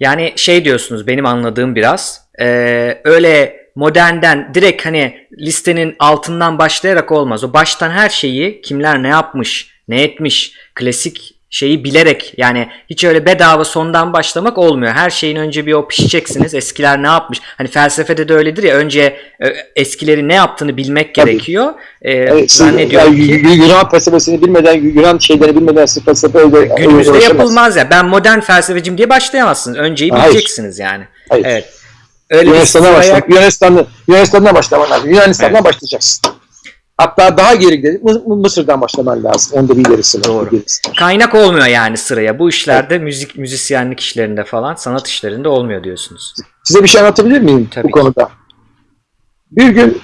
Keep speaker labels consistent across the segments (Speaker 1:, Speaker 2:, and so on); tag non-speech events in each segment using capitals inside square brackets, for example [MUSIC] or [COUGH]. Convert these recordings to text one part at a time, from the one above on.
Speaker 1: Yani şey diyorsunuz benim anladığım biraz. Ee, öyle modernden direkt hani listenin altından başlayarak olmaz. O baştan her şeyi kimler ne yapmış, ne etmiş, klasik şeyi bilerek yani hiç öyle bedava sondan başlamak olmuyor. Her şeyin önce bir o pişeceksiniz. Eskiler ne yapmış? Hani felsefede de öyledir ya önce e, eskileri ne yaptığını bilmek
Speaker 2: Tabii.
Speaker 1: gerekiyor. Ee,
Speaker 2: Evet, siz-
Speaker 1: zannediyorum
Speaker 2: yani
Speaker 1: ki
Speaker 2: Yunan felsefesini bilmeden, Yunan şeyleri bilmeden siz felsefe öyle
Speaker 1: günümüzde
Speaker 2: öyle
Speaker 1: yapılmaz ya. Ben modern felsefeciyim diye başlayamazsınız. Önceyi
Speaker 2: Hayır.
Speaker 1: bileceksiniz yani.
Speaker 2: Hayır.
Speaker 1: Evet. Öyle sıraya-
Speaker 2: başlamak. Yunanistan'da, Yunanistan'dan başlaman lazım. Yunanistan'dan başlayacaksın. Hatta daha geri gidelim. Mı- Mısır'dan başlaman lazım. Onda bir ilerisi var.
Speaker 1: Doğru. Kaynak olmuyor yani sıraya. Bu işlerde müzik müzisyenlik işlerinde falan sanat işlerinde olmuyor diyorsunuz.
Speaker 2: Size bir şey anlatabilir miyim
Speaker 1: Tabii
Speaker 2: bu
Speaker 1: ki.
Speaker 2: konuda? Bir gün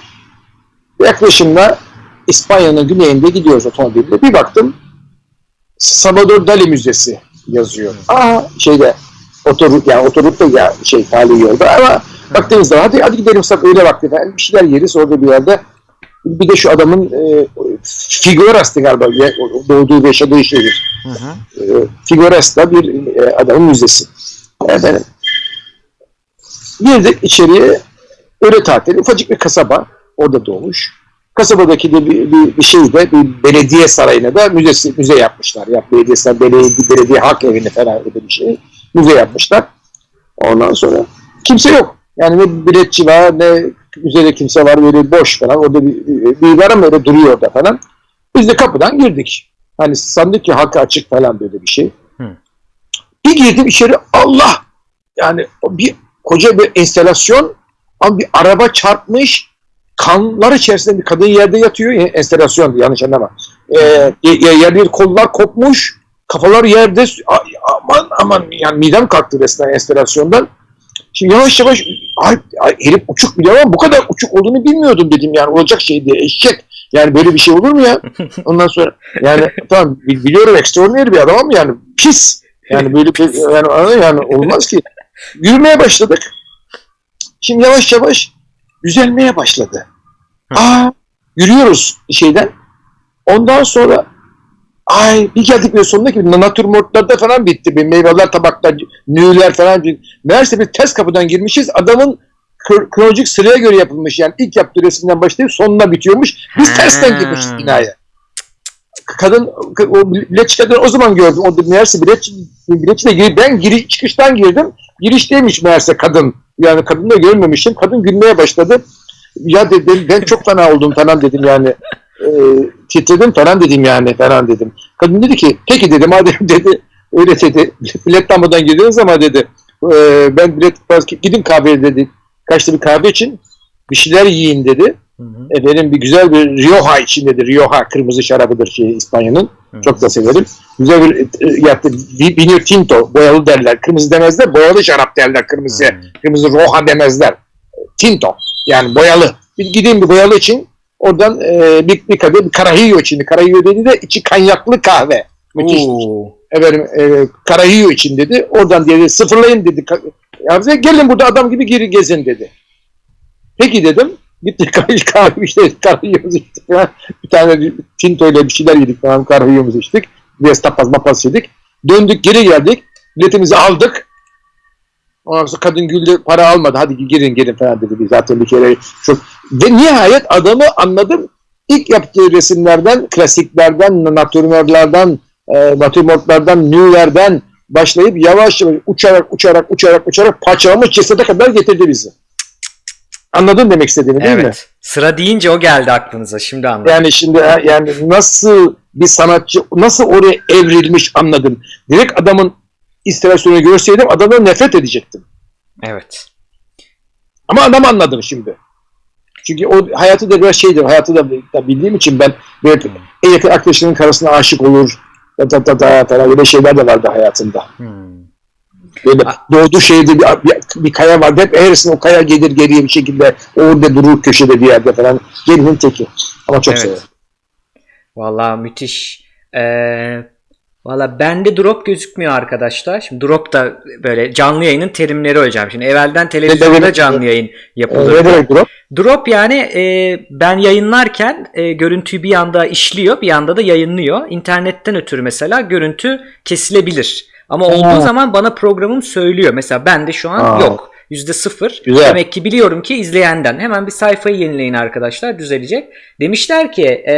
Speaker 2: yaklaşımla İspanya'nın güneyinde gidiyoruz otomobille. Bir baktım Salvador Dali Müzesi yazıyor. Aa şeyde otorut yani otorutta ya şey tali yolda ama baktığınız zaman hadi, hadi gidelim sak öyle vakti falan bir şeyler yeriz orada bir yerde. Bir de şu adamın e, Figuras'tı galiba doğduğu ve yaşadığı şehir.
Speaker 1: Hı hı.
Speaker 2: E, Figuras'ta bir e, adamın müzesi. Efendim. Girdik içeriye öyle tatili. Ufacık bir kasaba. Orada doğmuş. Kasabadaki de bir, bir, bir şeyde bir belediye sarayına da müzesi, müze yapmışlar. Ya belediye belediye, belediye halk evini falan öyle bir şey. Müze yapmışlar. Ondan sonra kimse yok. Yani ne biletçi var ne müzede kimse var böyle boş falan. Orada bir, bir, var ama öyle duruyor orada falan. Biz de kapıdan girdik. Hani sandık ki halka açık falan böyle bir şey.
Speaker 1: Hı.
Speaker 2: Bir girdim içeri Allah! Yani bir koca bir enstelasyon ama bir araba çarpmış kanlar içerisinde bir kadın yerde yatıyor. Ya, Enstelasyon yanlış anlama. Ee, ye- yerde kollar kopmuş. Kafalar yerde. Aman aman yani midem kalktı resmen enstelasyondan. Şimdi yavaş yavaş ay, ay, herif uçuk biliyor ama bu kadar uçuk olduğunu bilmiyordum dedim yani olacak şey diye eşek. Yani böyle bir şey olur mu ya? [LAUGHS] Ondan sonra yani tamam bi- biliyorum extraordinary bir adam ama yani pis. Yani böyle bir yani, yani olmaz ki. Yürümeye başladık. Şimdi yavaş yavaş düzelmeye başladı. Aa yürüyoruz şeyden. Ondan sonra ay bir geldik ve sonunda ki natürmortlarda falan bitti. Bir meyveler, tabaklar, nüler falan. Meğerse bir ters kapıdan girmişiz. Adamın kro- kronolojik sıraya göre yapılmış. Yani ilk yaptığı resimden başlayıp sonuna bitiyormuş. Biz tersten
Speaker 1: Ha.
Speaker 2: girmişiz binaya. Kadın, o biletçi kadın o zaman gördüm. O meğerse biletçi, biletçi de girip ben giri, çıkıştan girdim. Girişteymiş meğerse kadın. Yani kadını da görmemişim. Kadın gülmeye başladı. Ya dedim ben çok fena oldum falan dedim yani. E, titredim falan dedim yani falan dedim. Kadın dedi ki peki dedim madem [LAUGHS] dedi öyle dedi. [LAUGHS] Bilet almadan girdiniz ama dedi. E, ben bilet gidin kahveye dedi. Kaçta bir kahve için bir şeyler yiyin dedi.
Speaker 1: Hı hı.
Speaker 2: Efendim bir güzel bir Rioja için dedi. Rioja kırmızı şarabıdır şey İspanya'nın. Çok da severim. Güzel bir e, yaptı. Vi- Vino Tinto boyalı derler. Kırmızı demezler. Boyalı şarap derler. Kırmızı.
Speaker 1: Hı.
Speaker 2: Kırmızı Roja demezler. Tinto. Yani boyalı. Bir gideyim bir boyalı için. Oradan e, bir, bir kadeh bir Carajillo için. Carajillo dedi de içi kanyaklı kahve. Müthiş. Efendim e, Carajillo için dedi. Oradan dedi sıfırlayın dedi. Ka- Ya bize gelin burada adam gibi geri gezin dedi. Peki dedim. Gittik [LAUGHS] kahve, kahve işte Carajillo'muzu içtik falan. Bir tane Tinto ile bir şeyler yedik falan. Carajillo'muzu içtik. Biraz tapas mapas yedik. Döndük geri geldik. Biletimizi aldık. Ondan sonra kadın güldü para almadı. Hadi girin girin falan dedi. Biz Zaten bir kere çok... Ve nihayet adamı anladım. İlk yaptığı resimlerden, klasiklerden, natürmörlerden, e, natürmortlardan, nülerden başlayıp yavaş yavaş uçarak uçarak uçarak uçarak parçalamış cesede kadar getirdi bizi. Anladın demek istediğimi değil mi?
Speaker 1: Evet. Sıra deyince o geldi aklınıza. Şimdi anladım.
Speaker 2: Yani şimdi yani nasıl bir sanatçı nasıl oraya evrilmiş anladım. Direkt adamın instalasyonu görseydim adamdan nefret edecektim.
Speaker 1: Evet.
Speaker 2: Ama adam anladım şimdi. Çünkü o hayatı da biraz şeydir. Hayatı da, da bildiğim için ben böyle en yakın arkadaşlarının karısına aşık olur. Da, da, da, da, falan böyle şeyler de vardı hayatında.
Speaker 1: Hmm.
Speaker 2: Böyle doğduğu şehirde bir, bir, bir kaya vardı. Hep eğrisine o kaya gelir geriye bir şekilde. Orada durur köşede bir yerde falan. Gelinin teki. Ama çok
Speaker 1: Evet.
Speaker 2: severim.
Speaker 1: Vallahi müthiş. Ee, Valla bende drop gözükmüyor arkadaşlar. Şimdi drop da böyle canlı yayının terimleri hocam. Şimdi evvelden televizyonda canlı yayın
Speaker 2: Ee,
Speaker 1: yapılır.
Speaker 2: ne demek drop?
Speaker 1: Drop yani e, ben yayınlarken e, görüntüyü bir yanda işliyor bir yanda da yayınlıyor. İnternetten ötürü mesela görüntü kesilebilir. Ama olduğu zaman bana programım söylüyor. Mesela bende şu an
Speaker 2: Aa.
Speaker 1: yok. Yüzde sıfır.
Speaker 2: Güzel.
Speaker 1: Demek ki biliyorum ki izleyenden. Hemen bir sayfayı yenileyin arkadaşlar. Düzelecek. Demişler ki e,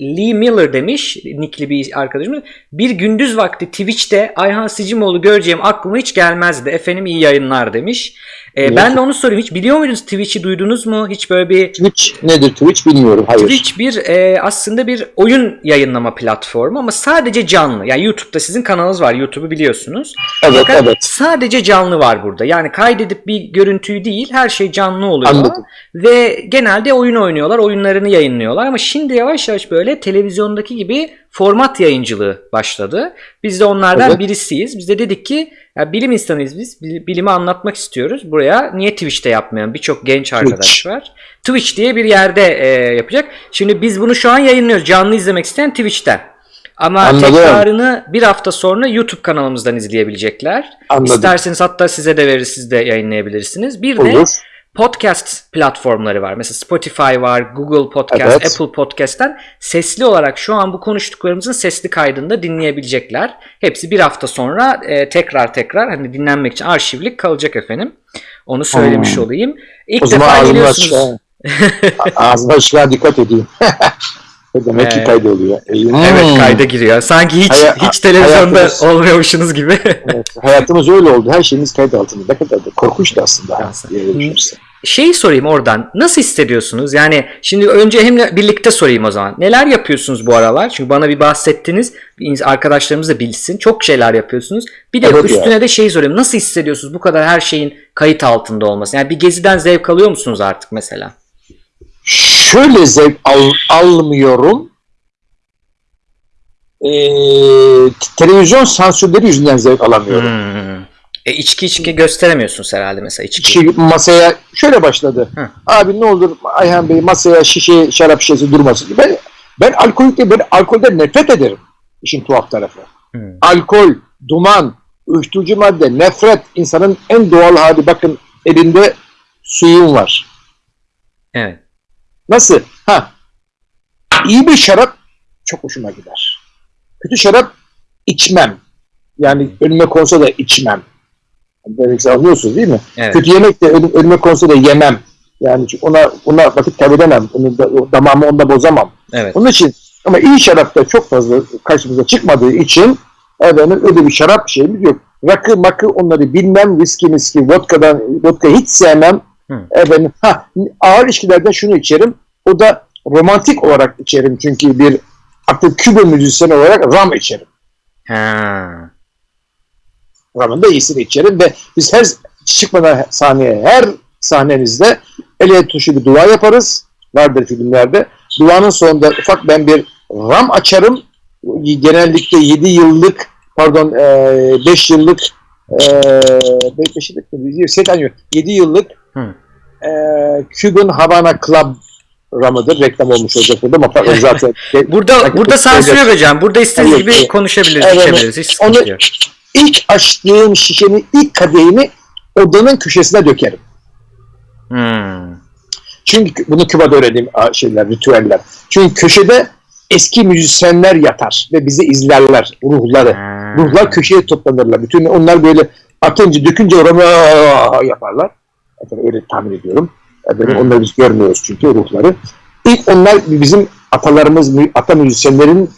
Speaker 1: Lee Miller demiş. Nickli bir arkadaşımız. Bir gündüz vakti Twitch'te Ayhan Sicimoğlu göreceğim aklıma hiç gelmezdi. Efendim iyi yayınlar demiş. E,
Speaker 2: Evet.
Speaker 1: ben de onu sorayım. Hiç biliyor muydunuz Twitch'i duydunuz mu? Hiç böyle bir
Speaker 2: Twitch nedir Twitch bilmiyorum. Hayır.
Speaker 1: Twitch bir e, aslında bir oyun yayınlama platformu ama sadece canlı. Yani YouTube'da sizin kanalınız var. YouTube'u biliyorsunuz.
Speaker 2: Evet
Speaker 1: Fakat
Speaker 2: evet.
Speaker 1: sadece canlı var burada. Yani kaydedip bir görüntüyü değil her şey canlı oluyor.
Speaker 2: Anladım.
Speaker 1: Ve genelde oyun oynuyorlar. Oyunlarını yayınlıyorlar. Ama şimdi yavaş yavaş böyle televizyondaki gibi format yayıncılığı başladı. Biz de onlardan
Speaker 2: Evet.
Speaker 1: birisiyiz. Biz de dedik ki ya bilim insanıyız biz. Bil- Bilimi anlatmak istiyoruz. Buraya niye Twitch'te yapmayan birçok genç arkadaş var. Twitch diye bir yerde e, yapacak. Şimdi biz bunu şu an yayınlıyoruz. Canlı izlemek isteyen Twitch'ten. Ama
Speaker 2: Anladım.
Speaker 1: tekrarını bir hafta sonra YouTube kanalımızdan izleyebilecekler.
Speaker 2: Anladım.
Speaker 1: İsterseniz hatta size de verir siz de yayınlayabilirsiniz. Bir de
Speaker 2: Olur.
Speaker 1: podcast platformları var. Mesela Spotify var, Google Podcast,
Speaker 2: Evet.
Speaker 1: Apple Podcast'ten sesli olarak şu an bu konuştuklarımızın sesli kaydını da dinleyebilecekler. Hepsi bir hafta sonra e, tekrar tekrar hani dinlenmek için arşivlik kalacak efendim. Onu söylemiş
Speaker 2: Hmm.
Speaker 1: olayım. İlk
Speaker 2: O
Speaker 1: defa geliyorsunuz. [LAUGHS]
Speaker 2: aşağı dikkat edeyim. [LAUGHS] Demek ki
Speaker 1: Evet.
Speaker 2: kaydoluyor.
Speaker 1: Evet
Speaker 2: Hmm.
Speaker 1: kayda giriyor. Sanki hiç
Speaker 2: Haya-
Speaker 1: hiç televizyonda
Speaker 2: hayatımız-
Speaker 1: olmuyormuşsunuz gibi. [LAUGHS]
Speaker 2: Evet, hayatımız öyle oldu. Her şeyimiz kayıt altında. Ne kadar da korkunçtu aslında.
Speaker 1: Şeyi sorayım oradan. Nasıl hissediyorsunuz? Yani şimdi önce hem birlikte sorayım o zaman. Neler yapıyorsunuz bu aralar? Çünkü bana bir bahsettiniz. Arkadaşlarımız da bilsin. Çok şeyler yapıyorsunuz. Bir de
Speaker 2: Evet ya.
Speaker 1: üstüne de şey sorayım. Nasıl hissediyorsunuz bu kadar her şeyin kayıt altında olması? Yani bir geziden zevk alıyor musunuz artık mesela?
Speaker 2: Şöyle zevk al- almıyorum. Ee, televizyon sansürleri yüzünden zevk alamıyorum.
Speaker 1: Hmm. E içki içki gösteremiyorsunuz herhalde mesela içki.
Speaker 2: Kişi masaya şöyle başladı.
Speaker 1: Hı.
Speaker 2: Abi ne olur Ayhan Bey masaya şişe şarap şişesi durmasın. Ben ben alkolikte ben alkolden nefret ederim. İşin tuhaf tarafı.
Speaker 1: Hmm.
Speaker 2: Alkol, duman, uyuşturucu madde, nefret insanın en doğal hali. Bakın elinde suyun var.
Speaker 1: Evet.
Speaker 2: Nasıl? Ha. İyi bir şarap çok hoşuma gider. Kötü şarap içmem. Yani önüme konsa da içmem. Demek anlıyorsunuz değil mi?
Speaker 1: Evet.
Speaker 2: Kötü yemek de önüm- önüme konsa da yemem. Yani ona ona vakit kaybedemem. Onu da, damağımı onda bozamam.
Speaker 1: Evet.
Speaker 2: Onun için ama iyi şarap da çok fazla karşımıza çıkmadığı için efendim öyle bir şarap şeyimiz yok. Rakı makı onları bilmem. Viski miski vodkadan vodka hiç sevmem.
Speaker 1: Hı.
Speaker 2: Efendim ha ağır içkilerden şunu içerim. O da romantik olarak içerim çünkü bir artık Küba müzisyeni olarak ram içerim.
Speaker 1: Ha.
Speaker 2: Ramın da iyisini içerim ve biz her çıkmadan sahneye her sahnemizde ele tuşu bir dua yaparız. Vardır filmlerde. Duanın sonunda ufak ben bir ram açarım. Genellikle 7 yıllık pardon 5 yıllık 5 yıllık mı? Şeyden yok. 7 yıllık
Speaker 1: Hı.
Speaker 2: E, Cuban Havana Club ramıdır. Reklam olmuş olacak burada ama zaten [LAUGHS]
Speaker 1: Burada burada sansür yok hocam. Burada istediğiniz
Speaker 2: Evet,
Speaker 1: gibi konuşabiliriz,
Speaker 2: Evet,
Speaker 1: içebiliriz. Hiç
Speaker 2: Onu-
Speaker 1: yok.
Speaker 2: ilk açtığım şişenin ilk kadehini odanın köşesine dökerim.
Speaker 1: Hmm.
Speaker 2: Çünkü bunu Küba'da öğrendiğim şeyler, ritüeller. Çünkü köşede eski müzisyenler yatar ve bizi izlerler, ruhları.
Speaker 1: Ha.
Speaker 2: Ruhlar köşeye toplanırlar. Bütün onlar böyle atınca, dökünce oranı yaparlar. Efendim, öyle tahmin ediyorum. Efendim,
Speaker 1: Hı.
Speaker 2: onları biz görmüyoruz çünkü ruhları. İlk onlar bizim atalarımız, ata müzisyenlerin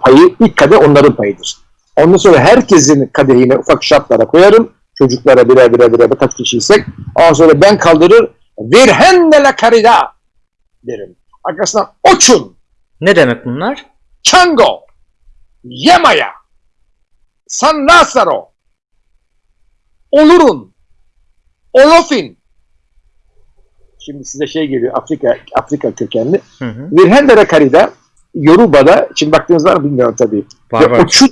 Speaker 2: payı, ilk kadeh onların payıdır. Ondan sonra herkesin kadehine ufak şartlara koyarım. Çocuklara birer birer birer kaç kişiysek. Ondan sonra ben kaldırır. Virgen de la caridad derim. Arkasından Oçun,
Speaker 1: Ne demek bunlar?
Speaker 2: Chango, Yemaya, San Lazaro, Olurun, Olofin. Şimdi size şey geliyor Afrika Afrika kökenli.
Speaker 1: Hı hı.
Speaker 2: Virgen de la Caridad Yoruba'da, şimdi baktığınız var mı bilmiyorum tabii.
Speaker 1: Var var.
Speaker 2: Oçun,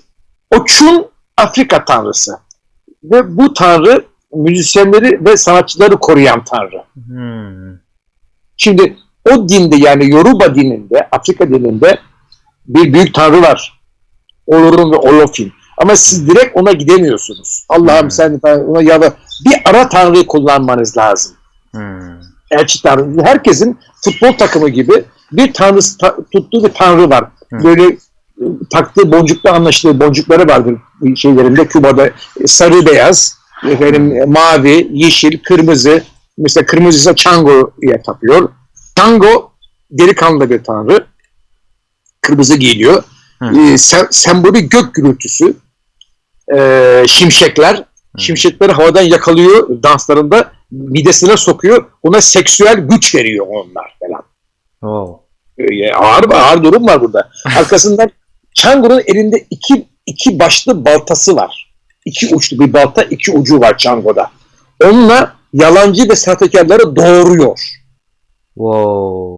Speaker 2: Oçun Afrika tanrısı. Ve bu tanrı müzisyenleri ve sanatçıları koruyan tanrı.
Speaker 1: Hmm.
Speaker 2: Şimdi o dinde yani Yoruba dininde, Afrika dininde bir büyük tanrı var. Olurun ve Olofin. Ama siz direkt ona gidemiyorsunuz. Allah'ım
Speaker 1: Hmm.
Speaker 2: sen ona ya da bir ara tanrıyı kullanmanız lazım.
Speaker 1: Hmm.
Speaker 2: Elçi tanrı. Herkesin futbol takımı gibi bir tanrı ta- tuttuğu bir tanrı var.
Speaker 1: Hmm.
Speaker 2: Böyle taktığı boncukla anlaştığı boncukları vardır şeylerinde Küba'da e, sarı beyaz efendim e, mavi yeşil kırmızı mesela kırmızı ise Chango'ya tapıyor. Chango delikanlı bir tanrı. Kırmızı giyiliyor.
Speaker 1: Hı.
Speaker 2: E, sem- sembolü gök gürültüsü. E, şimşekler. Şimşekleri havadan yakalıyor danslarında midesine sokuyor. Ona seksüel güç veriyor onlar falan.
Speaker 1: Oo.
Speaker 2: E, ağır ağır durum var burada. [LAUGHS] Arkasından Chango'nun elinde iki iki başlı baltası var. İki uçlu bir balta, iki ucu var Chango'da. Onunla yalancı ve sahtekarları doğuruyor.
Speaker 1: Wow.